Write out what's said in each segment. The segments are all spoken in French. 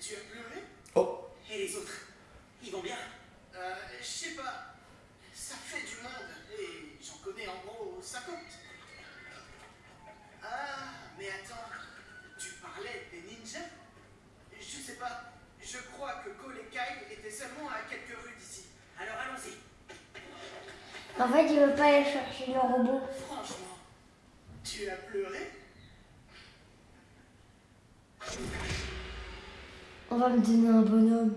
tu as pleuré Oh, Et les autres Ils vont bien Euh, je sais pas. Ça fait du monde et j'en connais en gros 50. Ah, mais attends, tu parlais des ninjas? Je sais pas. Je crois que Cole et Kyle étaient seulement à quelques rues d'ici. Alors allons-y. En fait, il veut pas aller chercher le robot. Franchement, tu as pleuré On va me donner un bonhomme.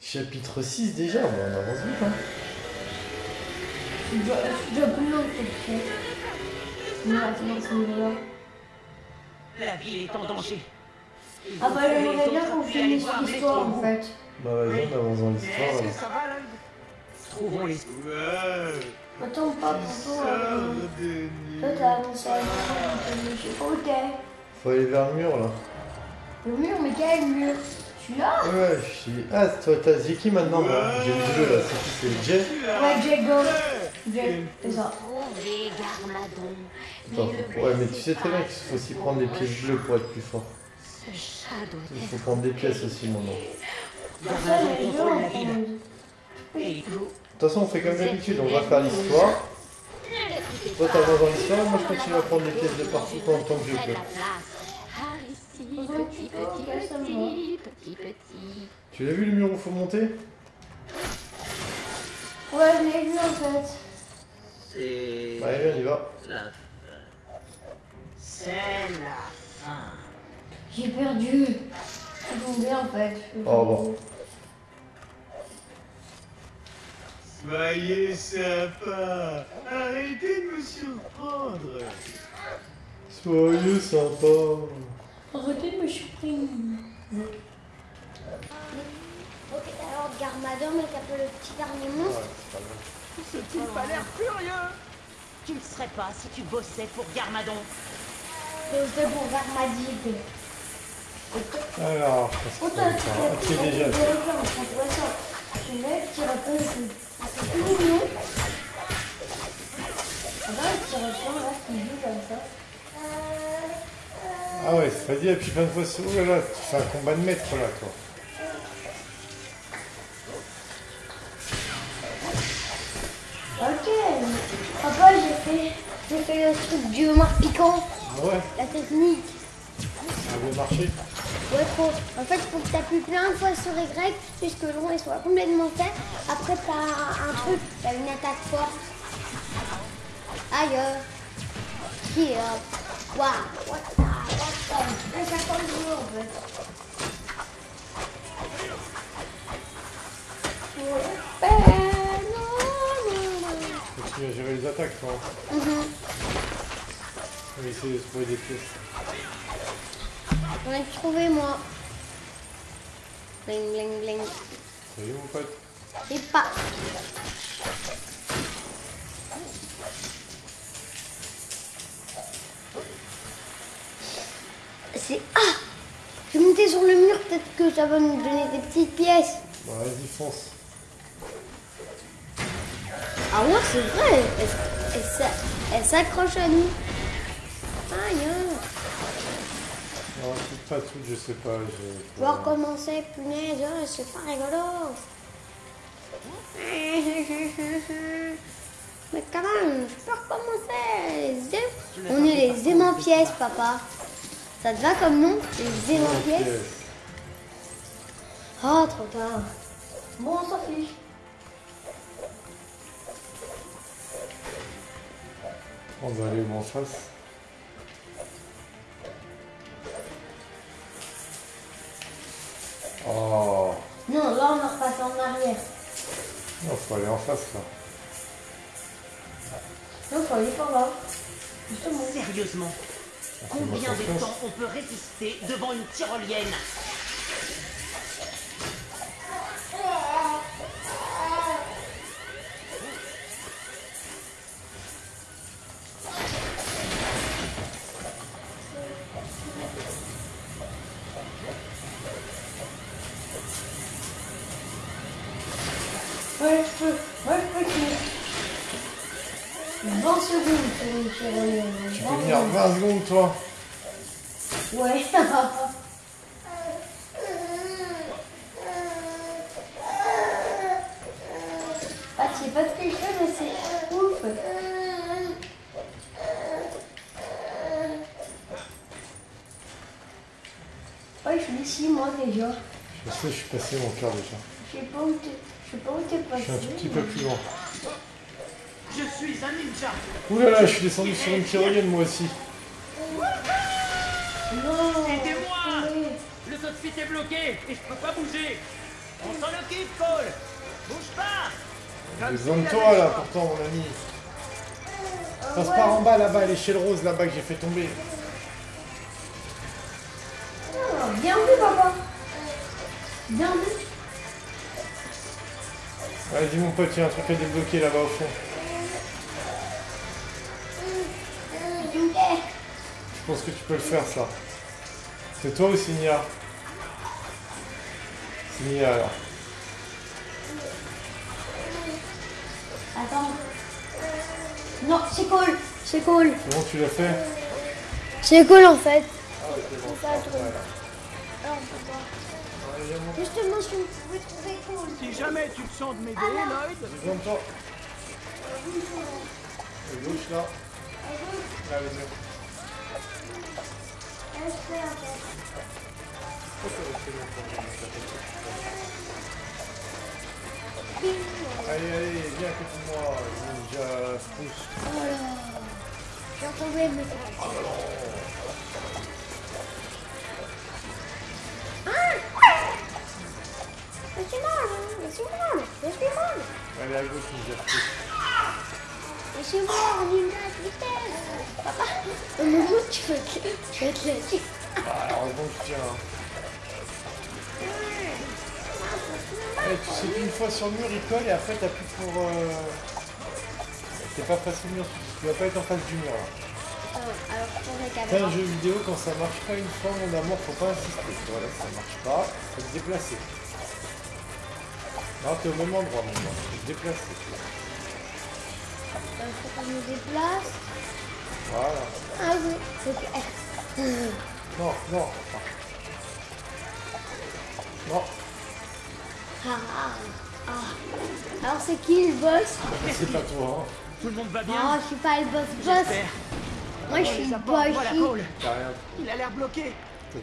chapitre 6 déjà, bon, on avance vite. Hein. Je dois, je dois plus long que le Non, attends, ce niveau-là. La ville est en danger. Ah bah, j'aimerais bien qu'on finisse l'histoire en fait. Bah vas-y, on avance dans l'histoire. Est-ce là. que ça va, Lloyd Trouvons les... Ouais, Attends, pas pour toi. sors euh, des Toi, t'as avancé à l'heure, je sais pas où t'es. Faut aller vers le mur là. Le mur, mais quel mur? Celui-là Ouais, je suis. Ah, toi, t'as c'est qui maintenant là J'ai le jeu là, c'est qui C'est Jay Ouais, Jack Go. Jack, c'est ça. Trouver Garmadon. Attends, faut- Ouais, mais tu sais très bien qu'il faut aussi prendre des pièces bleues pour être plus fort. Ce chat doit Il faut prendre des pièces aussi maintenant. Ça, Garmadon les deux, contrôle on la prend. ville. Et vous, De toute façon, on fait comme d'habitude, on va faire l'histoire. Toi, t'avances dans l'histoire, moi je continue à prendre des pièces de partout en tant que je peux. Petit, petit, petit, petit, petit. Tu l'as vu le mur où faut monter Ouais, je l'ai vu en fait. c'est... Allez, viens, on y va. la fin. C'est la fin. J'ai perdu. C'est tombé en fait. Oh, bon. Soyez sympa. Arrêtez de me surprendre. Soyez sympa. Arrêtez de me surprendre. Ok, alors Garmadon un peu le petit dernier monstre. Tu pas l'air furieux Tu ne serais pas si tu bossais pour Garmadon. C'est pour Garmadid. Alors, qu'est-ce t'as va faire Ok, déjà. Ça. Tu lèves, tu reposes. C'est tout mignon. Regarde, tu ressens là qui joue comme ça. Ah ouais, c'est pas dit, et puis plein de fois, c'est- oh là là, tu fais un combat de maître là, toi. Ok. Papa, j'ai fait, j'ai fait le truc du homard piquant. Ah ouais, La technique. ça veut marcher. Ouais, trop. En fait, il faut que tu appuies plein de fois sur Y puisque le rond il soit complètement fait. Après, tu as un truc, tu as une attaque forte. Aïe. euh. Qui Waouh. En fait. Que tu gérer les attaques, toi. Mhm. On va essayer de trouver des pièces. J'en ai trouvé moi. Bling bling bling. Salut mon pote. Et pas. C'est. Ah Je vais monter sur le mur, peut-être que ça va nous donner des petites pièces. Bah vas-y, fonce. Ah ouais, c'est vrai. Elle, elle s'a- elle s'accroche à nous. Aïe. Non, tout pas tout, je sais pas. Je... Je vais recommencer, punaise, oh, c'est pas rigolo. Mais quand même, je peux recommencer. On est les aimants pièces, papa. Ça te va comme nom Les aimants pièces Oh, trop tard. Bon, on s'en fiche. On va aller en face. Oh, Non, là, on repasse en arrière. non, faut aller en face là. Non, faut aller par là. Justement. Sérieusement Combien de temps on peut résister devant une tyrolienne? ouais, je peux. Ouais, je peux 20 secondes, sur René. Tu peux venir 20 secondes, toi Ouais. ah, c'est pas très chaud, mais c'est ouf. Ouais, je suis ici, moi, déjà. Je sais, je suis passé mon cœur déjà. Je sais pas où t'es. Je sais pas où t'es Je passé. suis un tout petit peu plus loin. Je suis un ninja. Ouh là là, je suis descendu sur une tyrolienne moi aussi. Non Aidez-moi Le saut de fuite est bloqué et je peux pas bouger. On s'en occupe, Cole. Bouge pas. J'ai Comme besoin de s'il toi avait là pourtant mon ami. Passe par en bas là-bas, à l'échelle rose là-bas que j'ai fait tomber. Ah, Bien vu, papa. Bien vu. Vas-y mon pote, il y a un truc à débloquer là-bas au fond. Je pense que tu peux le faire ça. C'est toi ou c'est Nia C'est Nia alors. Attends. Non, c'est cool. C'est cool. C'est bon, tu l'as fait C'est cool en fait. Ah ouais, bon. Alors, Justement, si vous pouvez trouver. Si jamais tu te sens de m'aider, Lloyd, besoin de toi. À gauche là. Là, vas-y. Allez, allez, viens à moi, ninja spruce. Voilà. J'ai retrouvé le message. Laissez-moi. Allez, à gauche, ninja spruce. Laissez-moi, on y. Papa, au moment tu veux te. Ah, hein. Eh, tu sais qu'une fois sur le mur, il colle et après t'appuies pour... Euh... Pas face au mur, tu dois pas être en face du mur. Ah, alors, pour un jeu vidéo, quand ça marche pas une fois, mon amour, faut pas insister. Voilà, ça marche pas, faut te déplacer. Non, t'es au même endroit, mon amour, faut te déplacer. Il faut qu'on me déplace. Voilà. Ah oui, c'est que... Non, non. Non, Ah, ah, ah. Alors, c'est qui le boss? C'est pas toi, hein. tout le monde va bien? Ah, je suis pas le boss boss. Moi, je suis le boss. Il a l'air bloqué.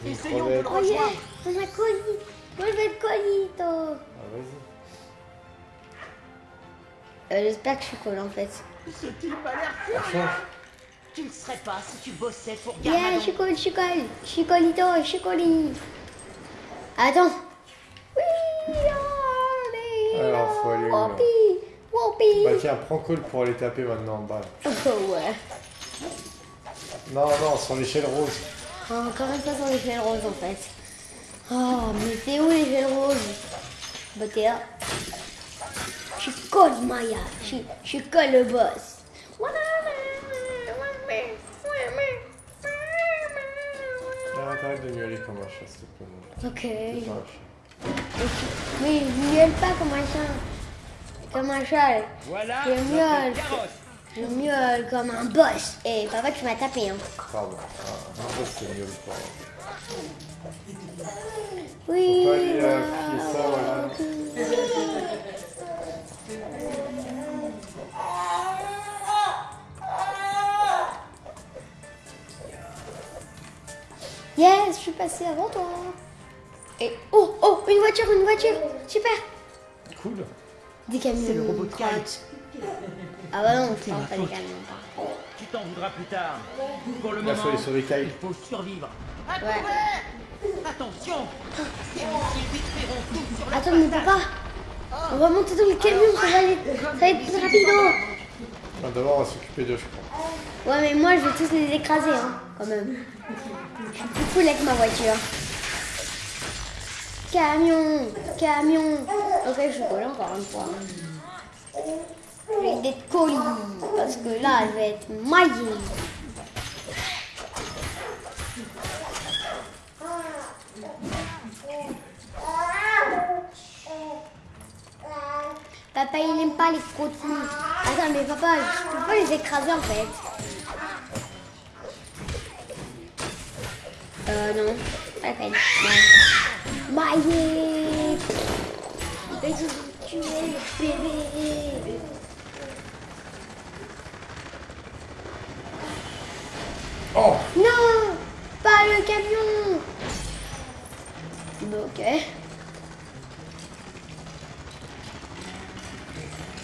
Essayons de le crevette. Oh yeah, rejoindre. on a Connie. Moi, je vais être Conito. Ah, vas-y. Euh, J'espère que je suis cool en fait. Ce type a l'air change. Tu ne serais pas si tu bossais pour Yeah, Garmadon. je suis cool, je suis cool. Je suis Colito, je suis Coli. Attends. Oui, Alors, faut aller où, là Whoopi, Whoopi. Bah tiens, prends call pour aller taper maintenant en bas. Oh ouais. Non, non, sur l'échelle rose. Oh, encore une fois sur l'échelle rose en fait. Oh, mais c'est où l'échelle rose? Bah t'es là. Je suis cool, Maya. Je suis- je cool le boss. T'arrêtes de miauler comme un chat, s'il te plaît. Ok. pas un chat. Mais je miaule pas comme un chat. Comme un chat. Voilà Je miaule. Je miaule comme un boss. Et papa, tu m'as tapé. Hein. Pardon. Ah, c'est pas. Oui. Faut pas aller euh, plier ça, voilà. Yes, je suis passée avant toi. Et oh, oh, une voiture, une voiture. Super. Cool. Des camions. C'est le robot de Kyle. Ah bah non, c'est ma pas des camions. Tu t'en voudras plus tard. Pour le moment, il faut survivre. Ouais. Attention missiles détruiront tout sur la Attends, mais papa, on va monter dans le camion, ça va aller, ça va être plus rapido. Ah, D'abord, on va s'occuper d'eux, je crois. Ouais, mais moi, je vais tous les écraser, hein, quand même. Je suis plus cool avec ma voiture. Camion, camion. Ok, je suis cool encore une fois. Je vais être colis, parce que là, je vais être maillé. Papa, il n'aime pas les croûtes. Attends, mais papa, je peux pas les écraser en fait. Euh, non. Pas la peine. Maillé Et je veux tuer le bébé. Oh Non Pas le camion Bah, ok.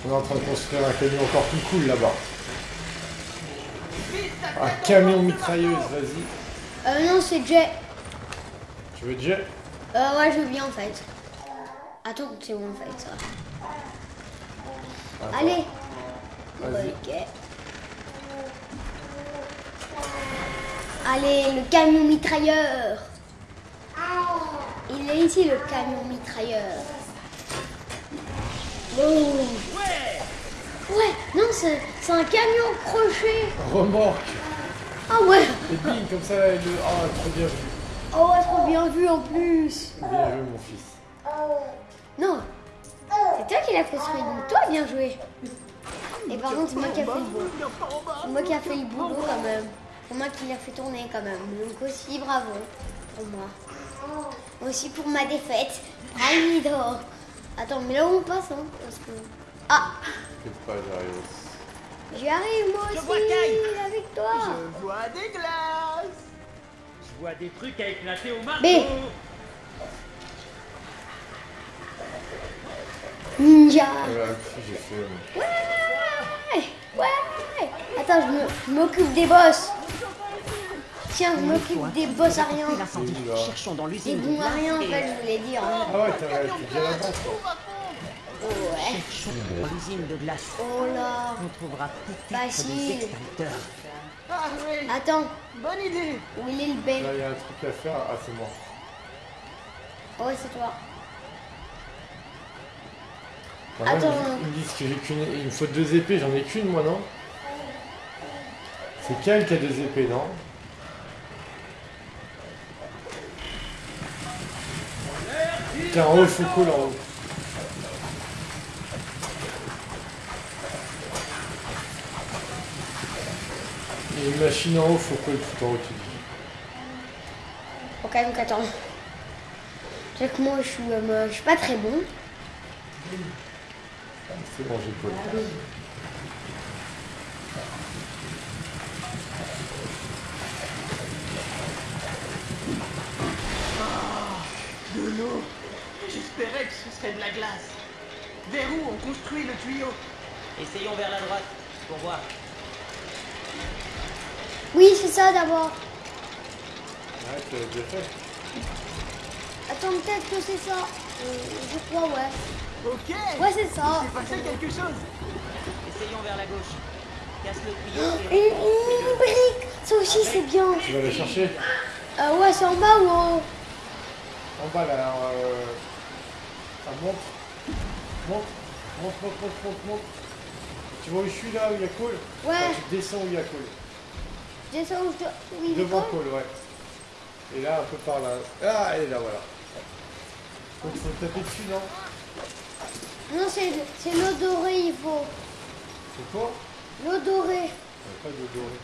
On est en train de construire un camion encore plus cool là-bas. Un camion mitrailleuse, vas-y. Euh, non, c'est Jay. Tu veux Jay? Euh, ouais, je veux bien en fait. Attends, c'est bon en fait ça. Attends, Allez. Ok. Allez, le camion mitrailleur. Il est ici le camion mitrailleur. Oh. Ouais Ouais, non, c'est c'est un camion crochet. Remorque. Ah ouais. Et bing, comme ça, le... Ah, trop bien vu. Oh, ouais, trop bien vu en plus. Bien joué, mon fils. Non. C'est toi qui l'as construit, donc toi, bien joué. Et par contre, c'est moi qui a fait le boulot. C'est moi qui a fait le boulot quand même. C'est moi qui l'a fait tourner quand même. Donc aussi, bravo pour moi. Aussi pour ma défaite. Raïdo. Attends, mais là où on passe, hein Parce que... Ah, T'inquiète pas, j'arrive aussi. j'y arrive moi Je aussi vois avec toi. Je vois des glaces. Je vois des trucs à éclater au marteau. B. Ninja. Euh, Ouais, ouais. Attends, je me- je m'occupe des boss. Tiens, je m'occupe des boss à rien. Cherchons dans Des l'usine de bons à rien, en fait, je voulais dire. hein. Ah ouais, t'as bien toi. Ouais. Cherchons dans l'usine de glace. Oh là. On trouvera peut-être Facile. des extincteurs. Ah oui, Attends, bonne idée. où il est le Là, B il y a un truc à faire. Ah, c'est moi. Ouais, c'est toi. Même, Attends. Ils me disent que j'ai qu'une... Il me faut deux épées, j'en ai qu'une, moi, non? C'est Kyle qui a deux épées, non? Tiens, en haut, il faut cool en haut. Il y a une machine en haut, faut cool tout en haut, tu dis. Ok, donc attends. Tu sais que moi, je suis, euh, je suis pas très bon. C'est bon, j'ai cool. De l'eau. J'espérais que ce serait de la glace. Vers où on construit le tuyau? Essayons vers la droite pour voir. Oui, c'est ça d'abord. Ouais, tu l'as déjà fait. Attends, peut-être que c'est ça. Euh, je crois, ouais. Ok. Ouais, c'est ça. C'est passé quelque chose. Essayons vers la gauche. Casse le tuyau Une, et... une brique. Ça aussi, c'est bien. Tu vas la chercher? Euh, ouais, c'est en bas ou en haut? En bas là, alors, euh... ça monte. Monte, monte, monte, monte, monte, monte. Tu vois où je suis là, où il y a Cole? Ouais. Enfin, Tu descends où il y a Cole. Ça où je dois... Oui, Devant. Cole, ouais. Et là, un peu par là. Ah, elle est là, voilà. Donc faut taper dessus, non? Non, c'est l'eau dorée, il faut. C'est quoi? L'eau dorée. Pas de doré.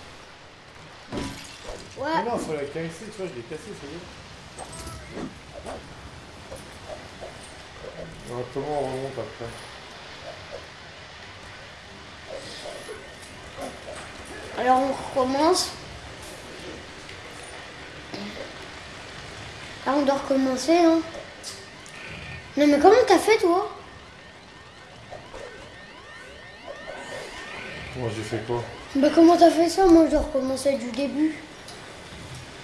Ouais. Mais non, faut la casser, tu vois, je l'ai cassé, ça y est. Alors, comment on remonte après Alors on recommence. Là on doit recommencer hein. Non mais comment t'as fait toi? Comment j'ai fait quoi? Bah comment t'as fait ça? Moi je dois recommencer du début.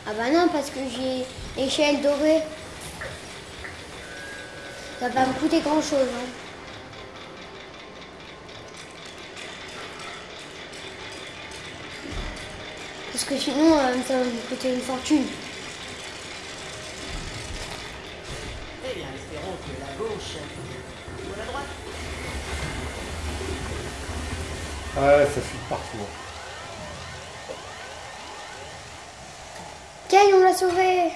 Ah bah non parce que j'ai échelle dorée. Ça va pas me coûter grand chose hein. Parce que sinon euh, ça va me coûter une fortune. Eh bien, espérons que la gauche ou la droite. Ah ouais, ça fuit partout. Kay, on l'a sauvé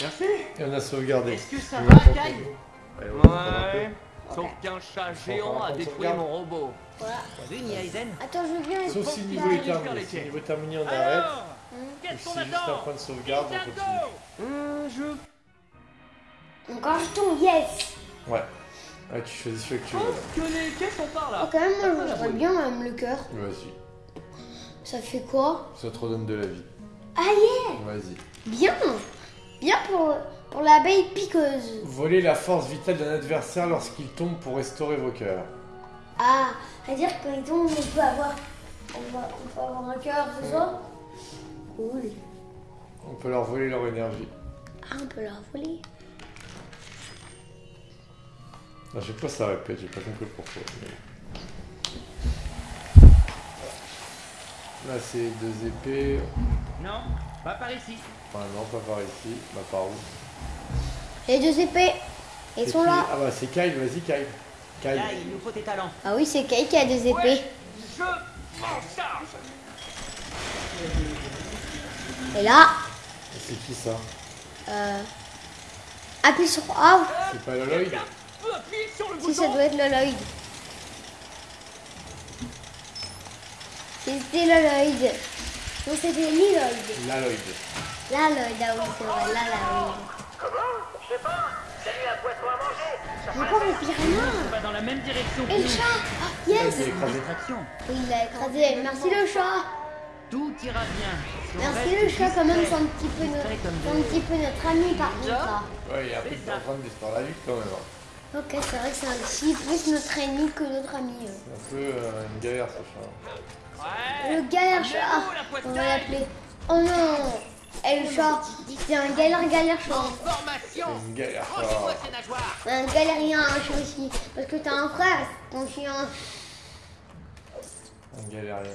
Merci. Et on a sauvegardé. Est-ce que ça va, Kyle Ouais. Sauf qu'un chat géant a détruit mon robot. Voilà. Vu, Attends, je être Sauf si le niveau est terminé. Si le niveau est terminé, on arrête. Qu'est-ce si qu'on c'est juste un attend point de sauvegarde, on continue. Hum, je Encore un jeton, yes Ouais. Ouais, tu choisis celui que tu veux. pense que les caisses sont par Oh, là. quand même, moi, bien même le cœur. Vas-y. Ça fait quoi Ça te redonne de la vie. Ah, yeah Vas-y. Bien Bien pour, pour l'abeille piqueuse. Voler la force vitale d'un adversaire lorsqu'il tombe pour restaurer vos cœurs. Ah, c'est-à-dire que quand il tombe, on peut avoir, on va- on peut avoir un cœur, c'est ça? Cool. On peut leur voler leur énergie. Ah, on peut leur voler. À chaque fois ça répète, j'ai pas compris pourquoi. mais- Là c'est deux épées. Non, pas par ici. Enfin non, pas par ici. Bah par où Les deux épées, ils sont qui là. Ah bah c'est Kyle, vas-y Kyle. Kyle. Là, il nous faut tes talents. Ah oui, c'est Kay qui a deux épées. Ouais, je m'en charge. Et là, C'est qui ça? euh, appuie sur A. C'est pas Loloid Si ça doit être Loloid. C'était Loloid. Non, c'était Liloid. Laloid. Laloid, ah oui, c'est vrai, Laloid. Comment Je sais pas. T'as eu un poisson à manger. Encore le piranha. On va dans la même direction Et le chat Ah, Il Yes est écrasé. Distraction. Oui, il l'a écrasé. Merci le chat. Tout ira bien. Si Merci reste le chat, quand même, c'est un petit peu notre, un petit peu notre ami par contre. là. Ouais, il est un peu ça. en train de disparaître la lutte quand même. hein. Ok, c'est vrai que c'est un petit plus notre ennemi que notre ami. euh. C'est un peu euh, une galère ce chat. Ouais. Le galère chat, on va l'appeler. Oh non Et le chat, c'est un galère galère chat. Formation. C'est une galère nageoires. Un galérien un chat aussi. Parce que t'as un frère, ton chien. Un galérien.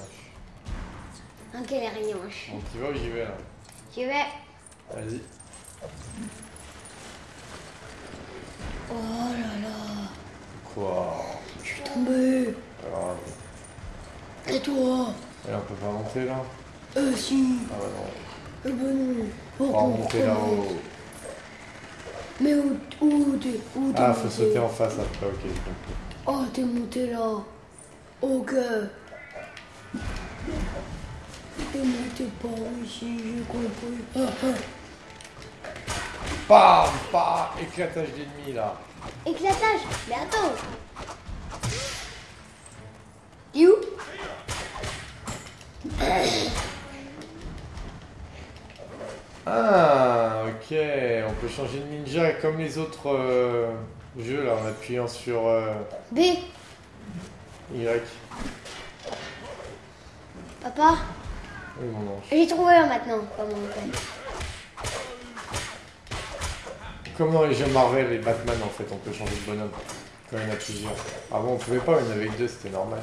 Un galérien. Bon, tu vas où j'y vais là J'y vais. Vas-y. Oh là là. Quoi? Je suis tombé. Alors, Et toi? Et on peut pas monter là? Euh si. Ah bah non. Eh ben non. On va remonter là-haut. Mais où, où t'es où t'es Ah, faut monté sauter en face après, ok. Oh, t'es monté là. Ok. T'es monté par ici, j'ai compris. Ah, ah. Bam Bam Éclatage d'ennemis là. Éclatage Mais attends You Ah, ok. On peut changer de ninja comme les autres euh, jeux là en appuyant sur euh, B Y. Papa Oui, mon ange. J'ai trouvé un maintenant, comment on fait. Comme dans les jeux Marvel et Batman en fait, on peut changer de bonhomme quand il y en a plusieurs. Avant on pouvait pas, il y en avait que deux, c'était normal.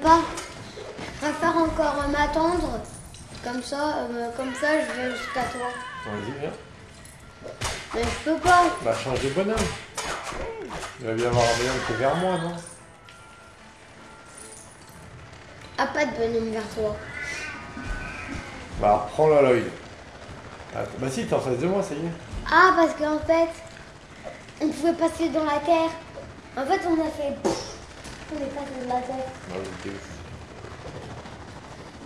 Papa Je préfère encore euh, m'attendre. Comme ça, euh, comme ça, je vais jusqu'à toi. Vas-y, viens. Mais je peux pas. Bah change de bonhomme. Il va bien avoir un bonhomme qui est vers moi, non? Ah, pas de bonhomme vers toi. Bah reprends la Lloyd. Ah, bah si, t'es en face de moi, ça y est. Ah, parce qu'en fait, on pouvait passer dans la terre. En fait, on a fait. Est passé dans la vous êtes ouf.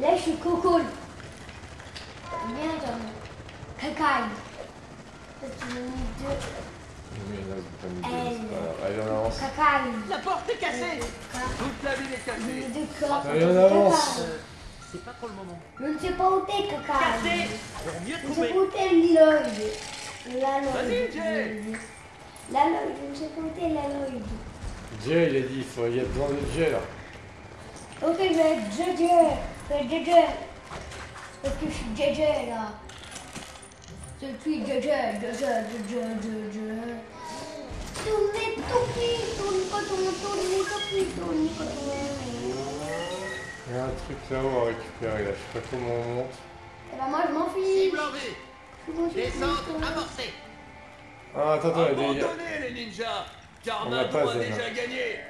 Là, je suis coco. Bien, Tom. Cacaille. Parce qu'ils m'ont mis deux. Pas pas. Allez, on avance. Cacaille. La porte est cassée Toute la ville est cassée. deux corps. Allez, on avance. C'est pas trop le moment. Je ne sais pas où t'es, cacaille. Cassé Pour mieux Je ne sais pas où t'es, Lloyd. La Vas-y. Jay. La Lloyd. Je ne sais pas où t'es, la Lloyd. Jay, il a dit, il, faut, y a besoin de Jay là. Ok, je vais être JJ. Je vais être JJ. Parce que je suis JJ là. Je suis JJ, JJ, JJ, JJ. Tournez, tournez, tournez, tournez, tournez, tournez, tournez, tournez. Il y a un truc là-haut à récupérer là, je sais pas comment on monte. Eh ben moi je m'en fiche. Cible en vue. Descente amorcée. Ah, attends, attends, il y a des... Les ninjas Car On n'a pas Mado a Zen. déjà gagné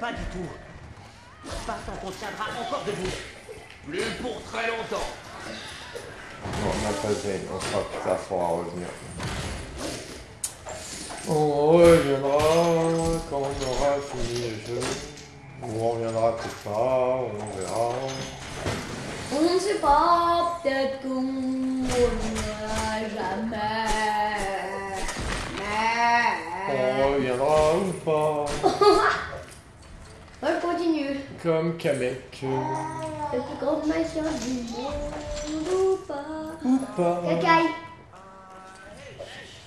Pas du tout. Pas tant qu'on tiendra encore debout. Plus pour très longtemps on n'a pas Zen, on sera plus tard, faudra revenir. On reviendra quand on aura fini le jeu. Ou on reviendra peut-être pas, on verra. On ne sait pas, peut-être qu'on reviendra jamais. Reviendra ou pas. Moi je continue. Comme Kamek. La, la, Le plus grand machin du monde ou pas Ou pas Cacaille.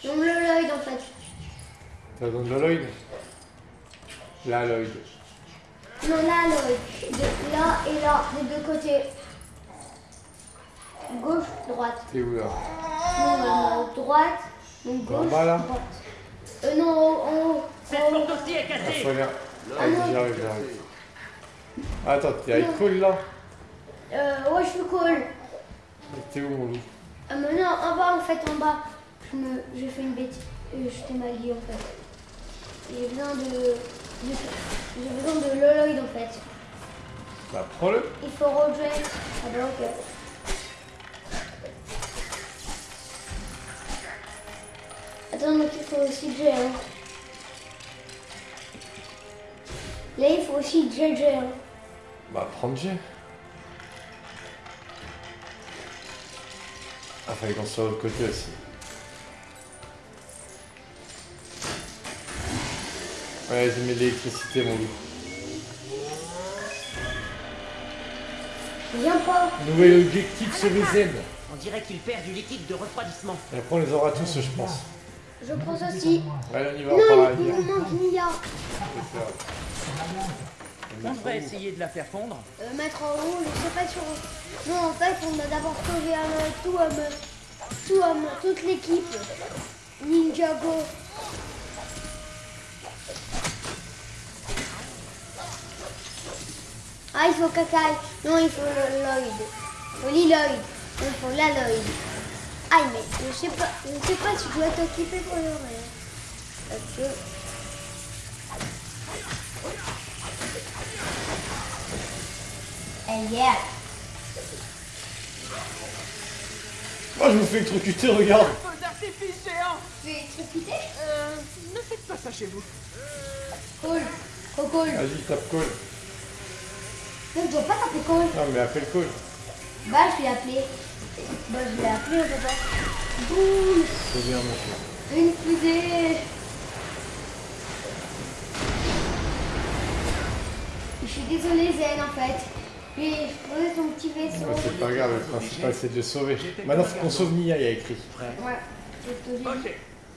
Non, le Lloyd en fait. T'as besoin de l'Aloyd La Lloyd. Non, là, Lloyd. De là et là, des deux côtés. Gauche, droite. T'es où là? Non, euh, droite, donc gauche, bas, là? droite. Euh, non, en haut. Cette en haut. porte aussi est Ah, cassée aller- Allez, j'arrive, j'arrive. Attends, t'es avec Cole là Euh, ouais, je suis cool. T'es où mon loup? Ah, mais non, en bas, en fait, en bas. Je me, j'ai fait une bêtise. Euh, je t'ai mal dit, en fait. J'ai besoin de, de- j'ai besoin de Loloid, en fait. Bah prends-le Il faut Roger. Ah bah, ok. Faut aussi J, hein. Là, il faut aussi JJ, hein. Bah prends J. Ah fallait qu'on soit de l'autre côté aussi. Ouais, j'ai mis de l'électricité mon loup. Viens pas. Nouvel objectif sur les Zen. On dirait qu'il perd du liquide de refroidissement. Et après on les aura tous je pense. Je pense aussi. Allez on y va, Non, on il, nous manque Nia. On devrait essayer de la faire fondre. Euh, mettre en haut, je sais pas sur. Non, en fait, on a d'abord sauvé tout, euh, tout, euh, toute l'équipe. Ninjago. Ah, il faut Kakai. Non, il faut le Lloyd. Il faut Liloid. Il faut la Lloyd. Ah, mais je sais pas, je sais pas si je dois t'occuper pour le. Parce que. Eh yeah. Moi je me fais électrocuter, regarde Feu d'artifice géant Tu es électrocuté Euh, ne faites pas ça chez vous. Cool. Trop cool. Vas-y, tape Cole. Non, je dois pas taper cool. Non mais appelle Cole. Bah, je l'ai appelé. Bah, je l'ai appelé, peut pas. Boum. C'est bien mon Une fusée. Je suis désolée, Zen, en fait. J'ai posé ton petit vaisseau. Ouais, c'est pas grave, le principal c'est de le sauver. Maintenant faut qu'on sauve Nia, il y a écrit. Ouais, c'est ce que j'ai dit. Ok,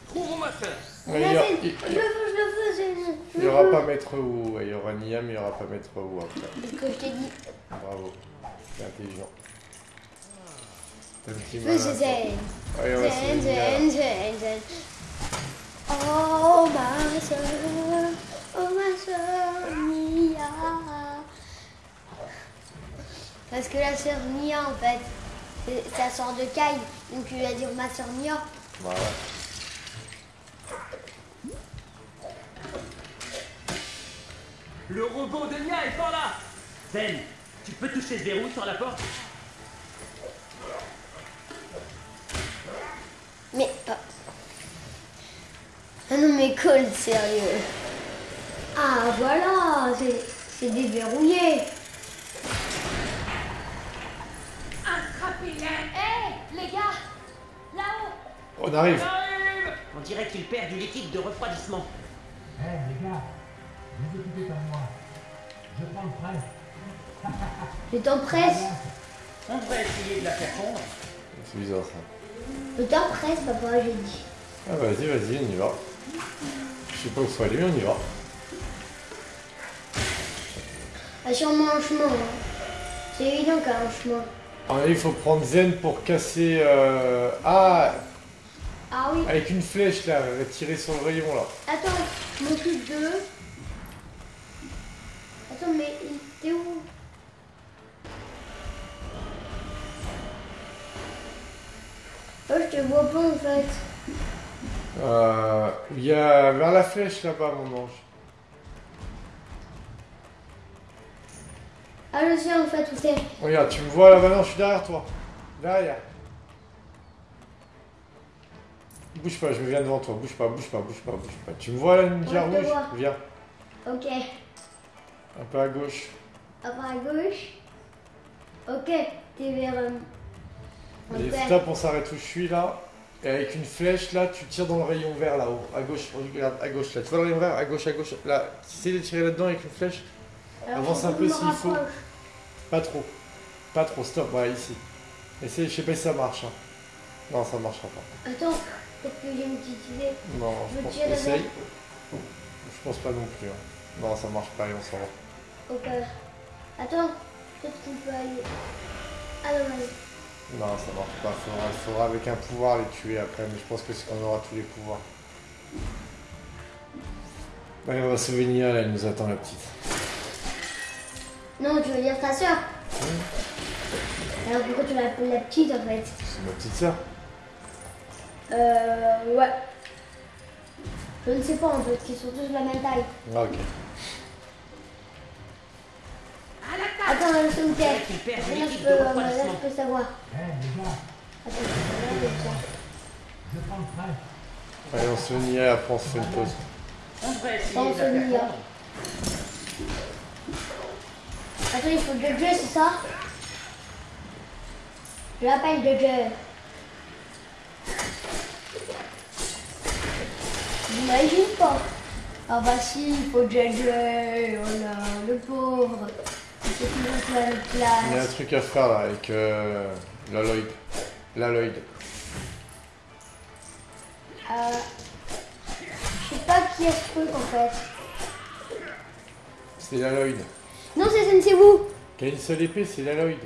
trouvons ma sœur. Ouais, il y aura- Zen, il- je le veux, je le veux. Je Il n'y aura pas Maître Wu, il y aura Nia, mais il n'y aura pas Maître Wu après. C'est ce que je t'ai dit. Bravo, c'est intelligent. Zen. Zen, zen, zen, zen. Oh ma soeur, oh ma soeur Nia. Parce que la sœur Nia en fait, c'est sa sœur de Kai, donc tu vas dire ma sœur Nia. Voilà. Le robot de Nia est par là Zen, tu peux toucher ce verrou sur la porte? Mais ah. Ah non mais colle sérieux. Ah voilà, c'est c'est déverrouillé. Attrapez-les Hé, les gars Là-haut On arrive. On dirait qu'il perd du liquide de refroidissement. Eh les gars, vous occupez pas de moi. Je prends le train. Le temps presse. On devrait essayer de la faire fondre. C'est bizarre ça. Le temps presse, papa, j'ai dit. Ah vas-y, vas-y, on y va. Je sais pas où faut aller, mais on y va. Il y a sûrement un chemin. hein. C'est évident qu'il y a un chemin. Ah, il faut prendre Zen pour casser... euh, Ah Ah oui. Avec une flèche là, tirer sur le rayon là. Attends, je m'occupe d'eux. Attends, mais il- t'es où Oh, je te vois pas en fait. Euh, il y a vers la flèche là-bas, mon ange. Ah, je sais en fait où t'es. Regarde, tu me vois là-bas, non, je suis derrière toi. Derrière. Bouge pas, je me viens devant toi. Bouge pas, bouge pas, bouge pas, bouge pas. Tu me vois là, ninja Ouais, rouge. Viens, Ok. un peu à gauche. À part à gauche. Ok, t'es vers. Et on s'arrête où je suis là. Et avec une flèche là, tu tires dans le rayon vert là-haut. À gauche, regarde, à gauche là. Tu vois le rayon vert? À gauche, à gauche. Là, essaye de tirer là-dedans avec une flèche? Alors, avance un peu s'il faut. Pas trop. Pas trop, stop, ouais, ici. Essaye, je sais pas si ça marche. hein. Non, ça marchera pas. Attends, peut-être que j'ai une petite idée. Non, Je je pense essaye. Je pense pas non plus. hein. Non, ça marche pas, et on s'en va. Ok. Attends, peut-être qu'on peut aller. Ah non, vas-y. Non, ça marche pas. Faudra, faudra avec un pouvoir les tuer après, mais je pense que c'est quand on aura tous les pouvoirs. Allez, on va souvenir, là, elle nous attend la petite. Non, tu veux dire ta soeur Alors pourquoi tu l'appelles la petite en fait C'est ma petite sœur. Euh, ouais. Je ne sais pas en fait, qu'ils sont tous de la même taille. Ah, ok. Attends, je me tais. Qu'il perd Là, je peux, euh, là, je peux savoir. Hé, les gars, Attends, je prends le train. Allez, on se finit, après on se fait une pause. On essayer faire souvenir. prendre. Attends, il faut Jojo, c'est ça? Je l'appelle Jojo. J'imagine pas? Ah bah si, il faut Jojo. Oh là, le pauvre. Il y a un truc à faire là avec euh. L'Aloyd. Euh, je sais pas qui est ce truc en fait. C'est l'Aloyd. Non, c'est Sensei Wu. Qui a une seule épée, c'est l'Aloyd.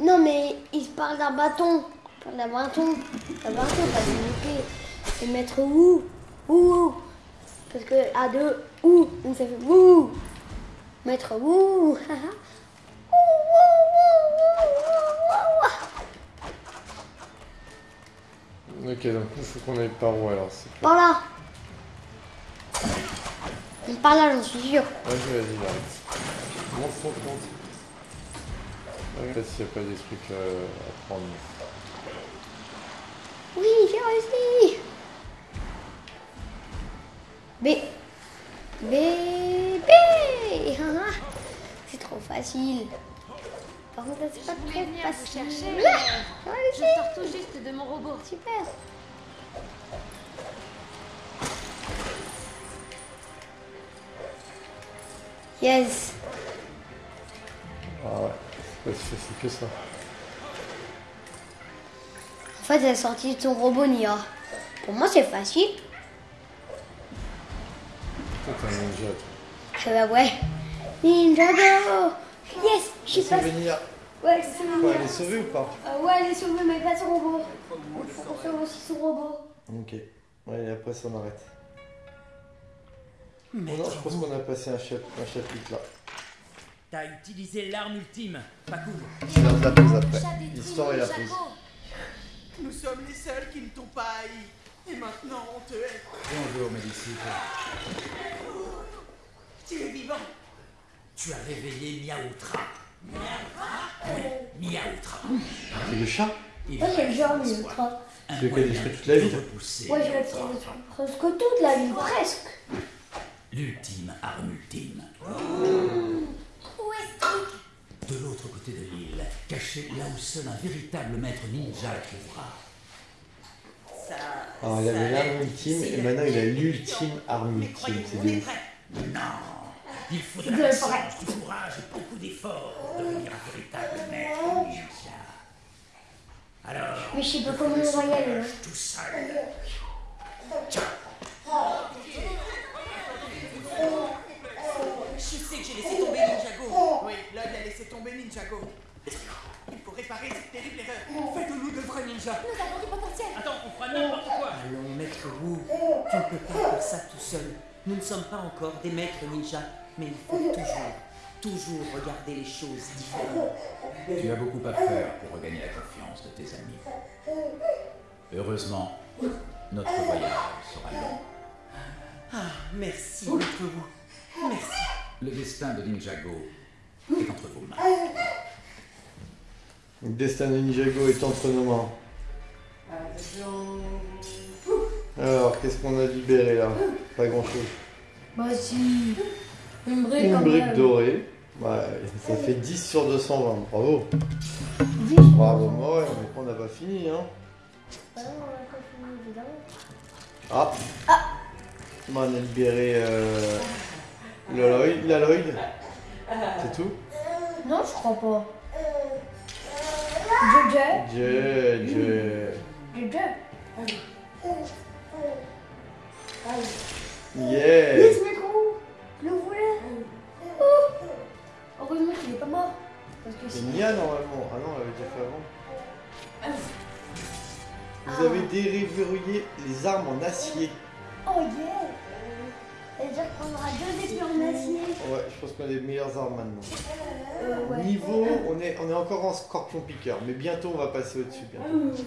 Non, mais il se parle d'un bâton. Il parle d'un bâton. Un bâton, pas d'une épée. C'est maître Wu. Wu. Parce que à deux, Wu. Donc ça fait Wu. Maître wu. Ok, donc il faut qu'on aille par où alors Par là. Par là, j'en suis sûr. Vas-y, vas-y, là. Monte, monte, monte. Regarde s'il n'y a pas des trucs euh, à prendre. Oui, j'ai réussi. B. B. B. haha. C'est trop facile. Par contre, c'est pas très vous facile. chercher, je sors tout juste de mon robot. Super. Yes. Ah ouais, c'est que ça. En fait, elle est sortie de son robot Nia. Pour moi, c'est facile. Un ninja, Je vais ouais. Ninjago. Yes. Je suis pas. venir. Ouais, c'est Faut Nia. aller sauver ou pas Euh, ouais, elle est sauvée, mais pas son robot. Il faut qu'on sauve aussi son robot. Ok. Ouais, et après ça on arrête. Bon, non, je pense qu'on a passé un, chap- un chapitre là. T'as utilisé l'arme ultime, pas cool. C'est l'heure de la pause après. L'histoire et la pause. Nous sommes les seuls qui ne t'ont pas haï. Et maintenant, on te hait. Bonjour, Médicis. Tu es vivant. Tu as réveillé Miaoutra. Oui, Miaoutra. C'est le chat Il Ouais, c'est le genre, reste mais en soi ultra. un Celui qui a moyen détruit toute la repousser Ouais, je vais Miaoutra. être presque toute la vie, presque. L'ultime arme ultime. Où est ce truc De l'autre côté de l'île, caché là où seul un véritable maître ninja le trouvera. Ça. Alors il avait a l'arme ultime et maintenant il a l'ultime arme Mais ultime. croyez-vous, C'est on de est ouf. prêts Non, il faut de vrai. du courage et beaucoup d'efforts pour devenir un véritable maître ninja. Alors, Mais je sais pas comment on va y aller. hein. tout seul. Je sais que j'ai laissé tomber Ninjago. Oui, Lloyd a laissé tomber Ninjago. Il faut réparer cette terrible erreur. Faites de nous de vrais ninjas. Nous avons du potentiel. Attends, on fera n'importe quoi. Allons, maître Wu, tu ne peux pas faire ça tout seul. Nous ne sommes pas encore des maîtres ninjas, mais il faut toujours, toujours regarder les choses différemment. Tu as beaucoup à faire pour regagner la confiance de tes amis. Heureusement, notre voyage sera long. Ah, merci, maître Wu. Merci. Le destin de Ninjago est entre vos mains. Le destin de Ninjago est entre nos mains. Alors, qu'est-ce qu'on a libéré là? Pas grand chose. Une brique Une dorée. Ouais, ça fait 10 sur 220. Bravo. Dix. Bravo, moi, ouais, mais on n'a pas fini, hein. Bah non, on a pas fini, évidemment. Ah. Bon, on a libéré euh. C'est tout? Non, je crois pas. Jojo. Dieu, Dieu. Jojo. Yes Yes, Qu'il est pas mort. Parce que C'est. Nia normalement. Ah non, elle avait déjà fait avant. Vous Ah. avez déverrouillé les armes en acier. Oh yeah. C'est-à-dire qu'on aura deux épées en acier. Ouais, je pense qu'on a les meilleures armes maintenant. Euh, ouais. Niveau, on est, on est encore en scorpion piqueur, mais bientôt on va passer au-dessus. bientôt.